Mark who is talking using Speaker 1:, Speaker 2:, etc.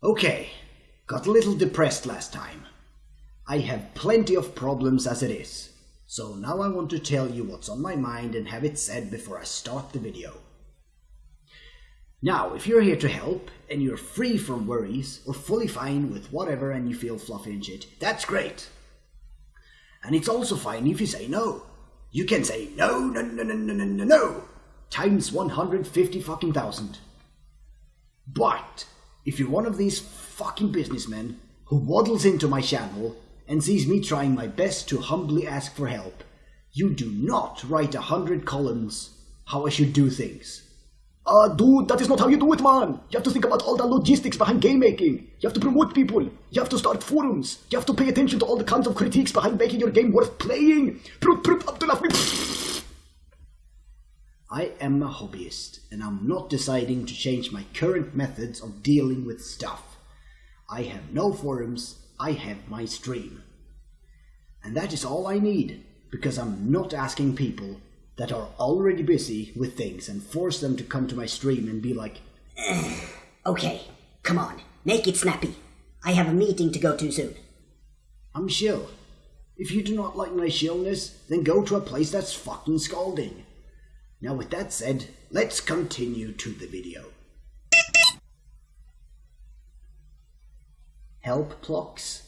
Speaker 1: Okay, got a little depressed last time. I have plenty of problems as it is, so now I want to tell you what's on my mind and have it said before I start the video. Now, if you're here to help, and you're free from worries, or fully fine with whatever and you feel fluffy and shit, that's great. And it's also fine if you say no. You can say no, no, no, no, no, no, no, no, times 150 fucking thousand. But, if you're one of these fucking businessmen who waddles into my channel and sees me trying my best to humbly ask for help, you do not write a hundred columns how I should do things. Uh, dude, that is not how you do it, man. You have to think about all the logistics behind game making. You have to promote people. You have to start forums. You have to pay attention to all the kinds of critiques behind making your game worth playing. Prut, prut, Abdullah. I am a hobbyist, and I'm not deciding to change my current methods of dealing with stuff. I have no forums, I have my stream. And that is all I need, because I'm not asking people that are already busy with things and force them to come to my stream and be like,
Speaker 2: Okay, come on, make it snappy. I have a meeting to go to soon.
Speaker 1: I'm chill. If you do not like my chillness, then go to a place that's fucking scalding. Now with that said, let's continue to the video. Help blocks.